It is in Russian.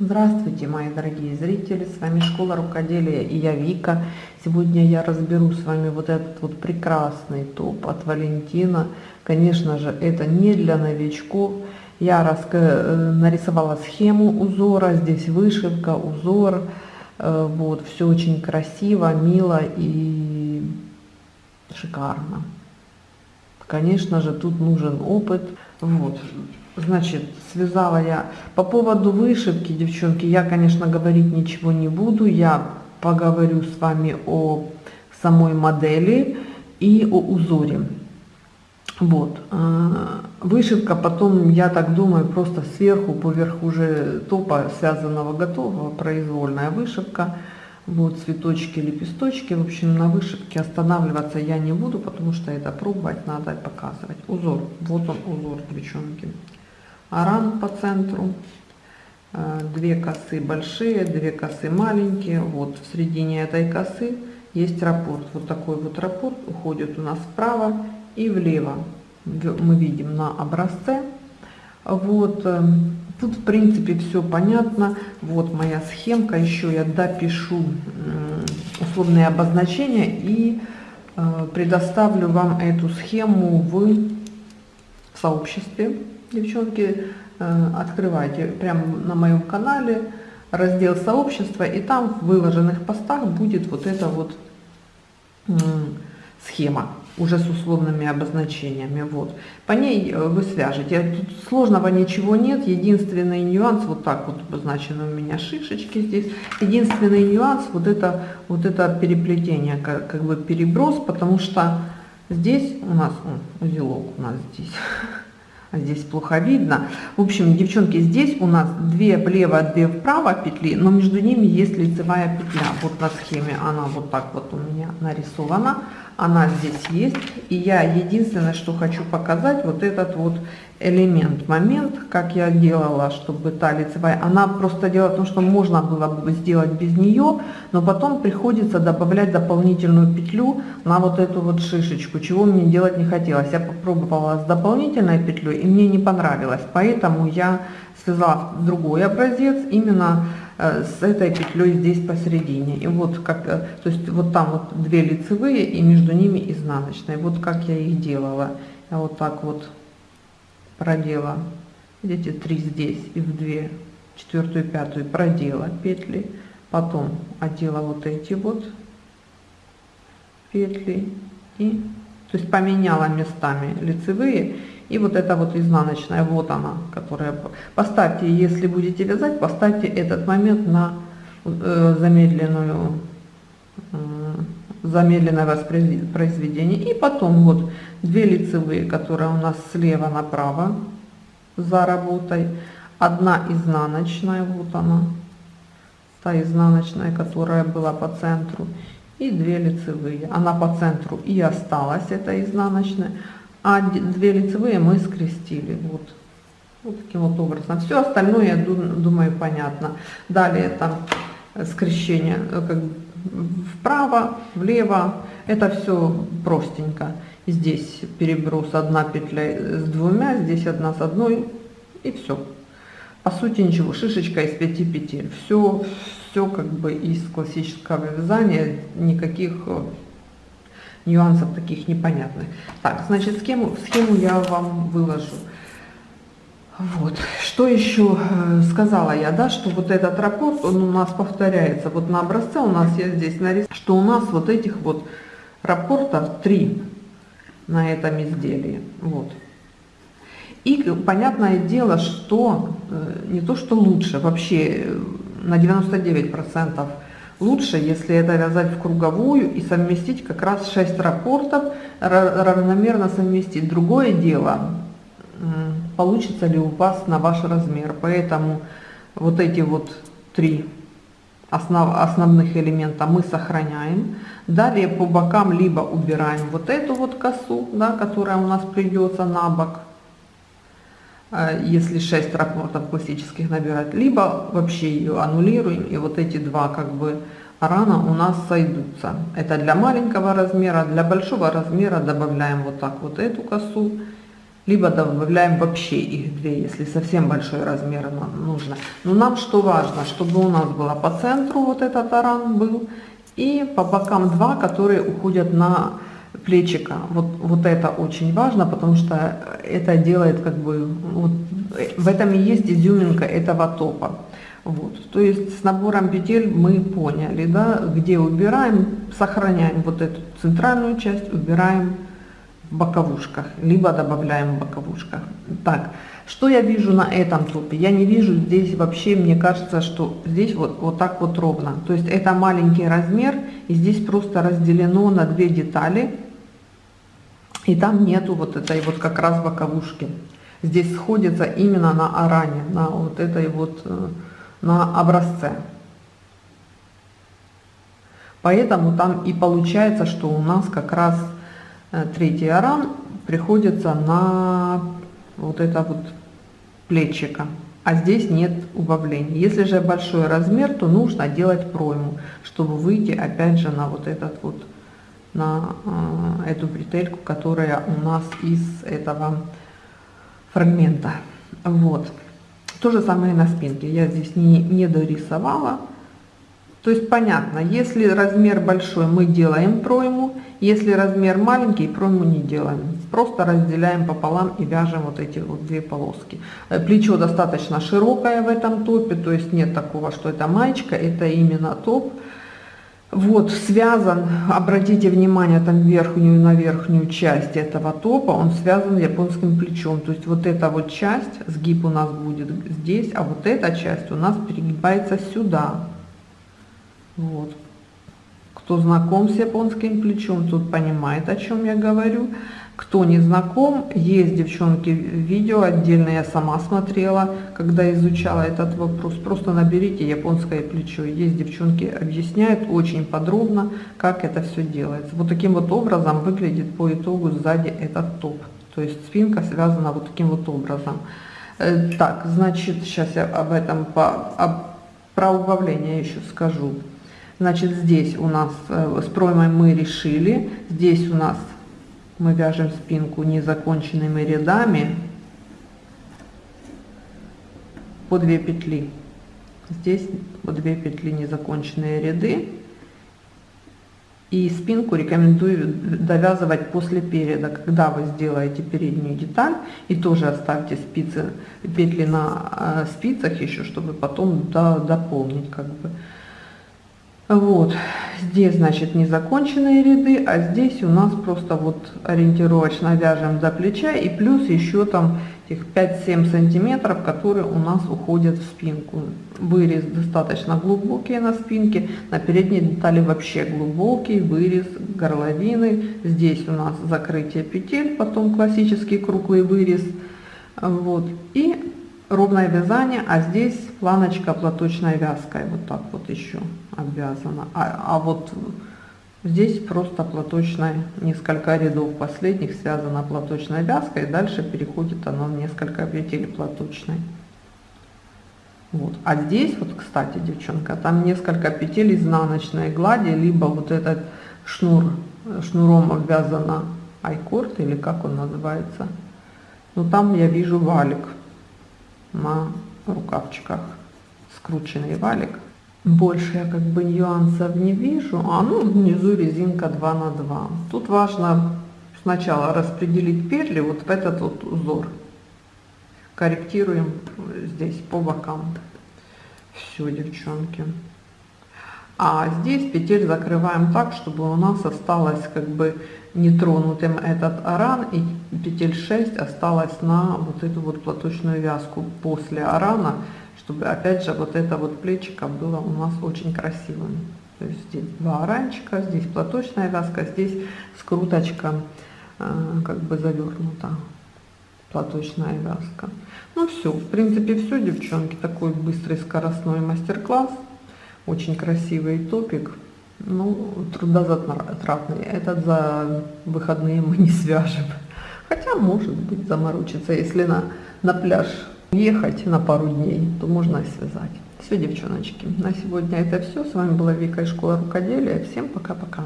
Здравствуйте, мои дорогие зрители, с вами Школа Рукоделия и я Вика. Сегодня я разберу с вами вот этот вот прекрасный топ от Валентина. Конечно же, это не для новичков. Я. Э, нарисовала схему узора, здесь вышивка, узор. Э, вот, все очень красиво, мило и шикарно. Конечно же, тут нужен опыт. Вот, Значит, связала я. По поводу вышивки, девчонки, я, конечно, говорить ничего не буду. Я поговорю с вами о самой модели и о узоре. Вот. А, вышивка потом, я так думаю, просто сверху, поверх уже топа связанного готового, произвольная вышивка. Вот цветочки, лепесточки. В общем, на вышивке останавливаться я не буду, потому что это пробовать надо показывать. Узор. Вот он узор, девчонки аран по центру, э, две косы большие, две косы маленькие. Вот в середине этой косы есть раппорт. Вот такой вот раппорт уходит у нас вправо и влево. Мы видим на образце. Вот э, тут в принципе все понятно. Вот моя схемка. Еще я допишу условные обозначения и э, предоставлю вам эту схему в сообществе девчонки, э, открывайте прямо на моем канале раздел сообщества, и там в выложенных постах будет вот эта вот схема уже с условными обозначениями. Вот. По ней э, вы свяжете. Тут сложного ничего нет. Единственный нюанс, вот так вот обозначены у меня шишечки здесь. Единственный нюанс, вот это, вот это переплетение, как, как бы переброс, потому что здесь у нас, о, узелок у нас здесь здесь плохо видно. В общем, девчонки, здесь у нас две влево, две вправо петли, но между ними есть лицевая петля. Вот на схеме она вот так вот у меня нарисована она здесь есть. И я единственное, что хочу показать, вот этот вот элемент, момент, как я делала, чтобы та лицевая, она просто дело в том, что можно было бы сделать без нее, но потом приходится добавлять дополнительную петлю на вот эту вот шишечку, чего мне делать не хотелось. Я попробовала с дополнительной петлей, и мне не понравилось, поэтому я связала другой образец, именно с этой петлей здесь посередине. И вот как, э, то есть вот там вот две лицевые и между ними изнаночные. Вот как я их делала. Я вот так вот продела, видите, три здесь и в две, четвертую, пятую продела петли. Потом одела вот эти вот петли и, то есть поменяла местами лицевые и вот эта вот изнаночная, вот она, которая... Поставьте, если будете вязать, поставьте этот момент на э, замедленную, э, замедленное воспроизведение. И потом вот две лицевые, которые у нас слева направо за работой. Одна изнаночная, вот она, та изнаночная, которая была по центру. И две лицевые. Она по центру и осталась, эта изнаночная а две лицевые мы скрестили. Вот. Вот таким вот образом. Все остальное, я думаю, понятно. Далее там скрещение э, как вправо, влево. Это все простенько. Здесь переброс одна петля с двумя, здесь одна с одной и все. По сути ничего, шишечка из пяти петель. Все, все как бы из классического вязания, никаких э, нюансов таких непонятных. Так, значит, схему, схему я вам выложу. Вот, что еще э, сказала я, да, что вот этот раппорт, он у нас повторяется, вот на образце у нас я здесь нарисовала, что у нас вот этих вот раппортов три на этом изделии, вот. И понятное дело, что э, не то, что лучше, вообще э, на 99 процентов Лучше, если это вязать в круговую и совместить как раз 6 рапортов, равномерно совместить. Другое дело, получится ли у вас на ваш размер. Поэтому вот эти вот три основ, основных элемента мы сохраняем. Далее по бокам либо убираем вот эту вот косу, да, которая у нас придется на бок, если 6 рапортов классических набирать, либо вообще ее аннулируем, и вот эти два как бы рана у нас сойдутся. Это для маленького размера, для большого размера добавляем вот так вот эту косу, либо добавляем вообще их две, если совсем большой размер нам нужно. Но нам что важно, чтобы у нас было по центру вот этот аран был, и по бокам два, которые уходят на плечика. Вот, вот это очень важно, потому что это делает как бы, вот, в этом и есть изюминка этого топа. Вот, то есть с набором петель мы поняли, да, где убираем, сохраняем вот эту центральную часть, убираем в боковушках, либо добавляем в боковушках. Так, что я вижу на этом топе? Я не вижу здесь вообще, мне кажется, что здесь вот, вот так вот ровно. То есть это маленький размер, и здесь просто разделено на две детали, и там нету вот этой вот как раз боковушки. Здесь сходится именно на аране, на вот этой вот э, на образце. Поэтому там и получается, что у нас как раз э, третий аран приходится на вот это вот плечика. А здесь нет убавлений. Если же большой размер, то нужно делать пройму, чтобы выйти опять же на вот этот вот, на э, эту бретельку, которая у нас из этого фрагмента. Вот. То же самое на спинке. Я здесь не, не дорисовала. То есть понятно, если размер большой, мы делаем пройму. Если размер маленький, пройму не делаем. Просто разделяем пополам и вяжем вот эти вот две полоски. Э, плечо достаточно широкое в этом топе, то есть нет такого, что это маечка, это именно топ вот связан, обратите внимание там верхнюю на верхнюю часть этого топа, он связан японским плечом. То есть вот эта вот часть, сгиб у нас будет здесь, а вот эта часть у нас перегибается сюда. Вот. Кто знаком с японским плечом, тот понимает, о чем я говорю. Кто не знаком, есть, девчонки, видео отдельно я сама смотрела, когда изучала этот вопрос. Просто наберите японское плечо. Есть, девчонки, объясняют очень подробно, как это все делается. Вот таким вот образом выглядит по итогу сзади этот топ. То есть спинка связана вот таким вот образом. Э, так, значит, сейчас я об этом, по, об, про убавление еще скажу. Значит, здесь у нас э, с проймой мы решили, здесь у нас мы вяжем спинку незаконченными рядами по 2 петли. Здесь по 2 петли незаконченные ряды. И спинку рекомендую довязывать после переда когда вы сделаете переднюю деталь и тоже оставьте спицы петли на э, спицах еще чтобы потом дополнить как бы вот, здесь, значит, незаконченные ряды, а здесь у нас просто вот ориентировочно вяжем до плеча и плюс еще там этих 5-7 сантиметров, которые у нас уходят в спинку. Вырез достаточно глубокий на спинке, на передней детали вообще глубокий вырез горловины. Здесь у нас закрытие петель, потом классический круглый вырез. Вот, и ровное вязание, а здесь планочка платочной вязкой, вот так вот еще обвязана. А, а вот здесь просто платочной, несколько рядов последних связано платочной вязкой, дальше переходит оно в несколько петель платочной. Вот. А здесь вот, кстати, девчонка, там несколько петель изнаночной глади, либо вот этот шнур, шнуром обвязана айкорд, или как он называется. Но там я вижу валик на рукавчиках, скрученный валик. Больше я как бы нюансов не вижу. А ну внизу резинка 2 на 2. Тут важно сначала распределить петли вот в этот вот узор. Корректируем здесь по бокам. Все, девчонки. А здесь петель закрываем так, чтобы у нас осталось как бы нетронутым этот аран и петель 6 осталось на вот эту вот платочную вязку после арана, чтобы опять же вот это вот плечико было у нас очень красивым. То есть здесь два оранчика, здесь платочная вязка, здесь скруточка э, как бы завернута платочная вязка. Ну все, в принципе все, девчонки, такой быстрый скоростной мастер-класс. Очень красивый топик. Ну, трудозатратный. Этот за выходные мы не свяжем. Хотя, может быть, заморочиться. Если на, на пляж ехать на пару дней, то можно и связать. Все, девчоночки, на сегодня это все. С вами была Вика из школы рукоделия. Всем пока-пока.